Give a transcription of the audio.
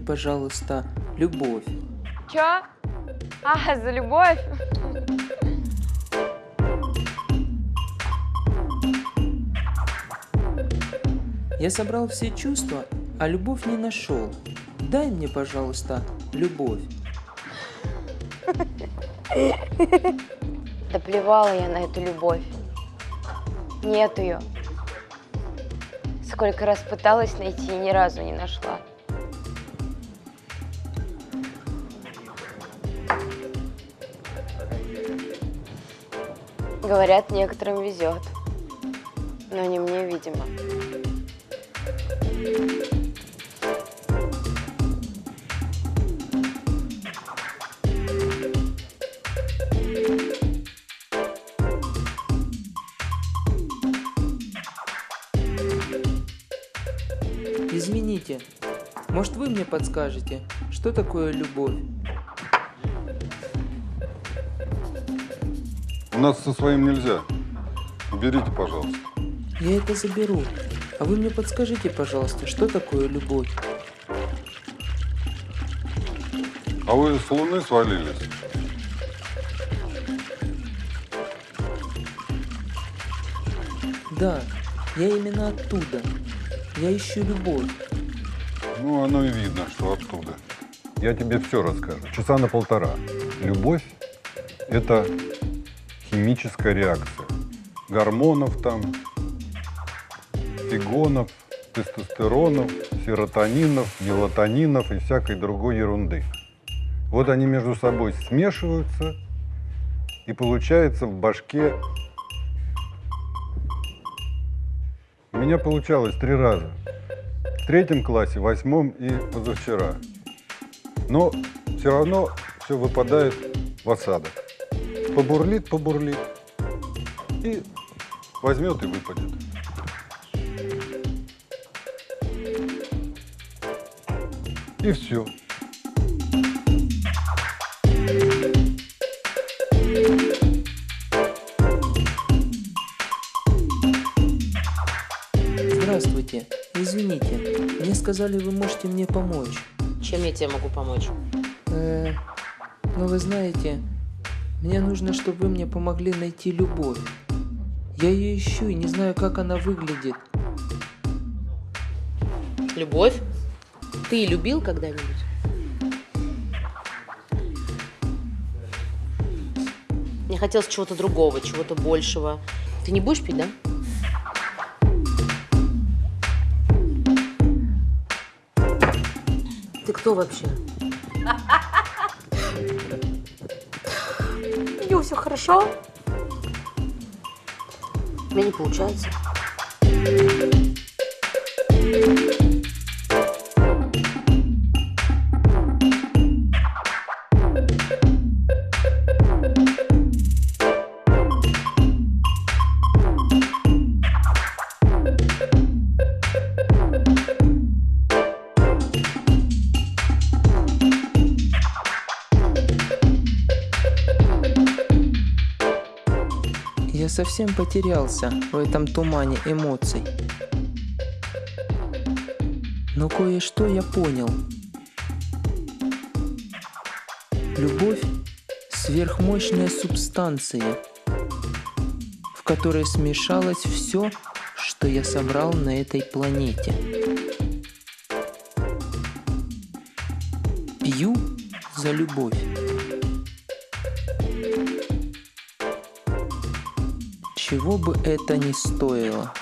пожалуйста, любовь. Чё? А, за любовь? Я собрал все чувства, а любовь не нашел. Дай мне, пожалуйста, любовь. Да плевала я на эту любовь. Нет ее. Сколько раз пыталась найти и ни разу не нашла. Говорят, некоторым везет. Но не мне, видимо. Извините, может вы мне подскажете, что такое любовь? Нас со своим нельзя. Уберите, пожалуйста. Я это заберу. А вы мне подскажите, пожалуйста, что такое любовь? А вы с луны свалились? Да, я именно оттуда. Я ищу любовь. Ну, оно и видно, что оттуда. Я тебе все расскажу. Часа на полтора. Любовь – это химическая реакция. Гормонов там, фигонов, тестостеронов, серотонинов, мелатонинов и всякой другой ерунды. Вот они между собой смешиваются, и получается в башке... У меня получалось три раза. В третьем классе, в восьмом и позавчера. Но все равно все выпадает в осадок. Побурлит, побурлит. И возьмет и выпадет. И все. Здравствуйте. Извините, мне сказали, вы можете мне помочь. Чем я тебе могу помочь? Э, ну вы знаете, мне нужно, чтобы вы мне помогли найти любовь. Я ее ищу и не знаю, как она выглядит. Любовь? Ты любил когда-нибудь? Мне хотелось чего-то другого, чего-то большего. Ты не будешь пить, да? Ты кто вообще? Него все хорошо? У меня не получается. Совсем потерялся в этом тумане эмоций. Но кое-что я понял. Любовь – сверхмощная субстанция, в которой смешалось все, что я собрал на этой планете. Пью за любовь. Чего бы это ни стоило.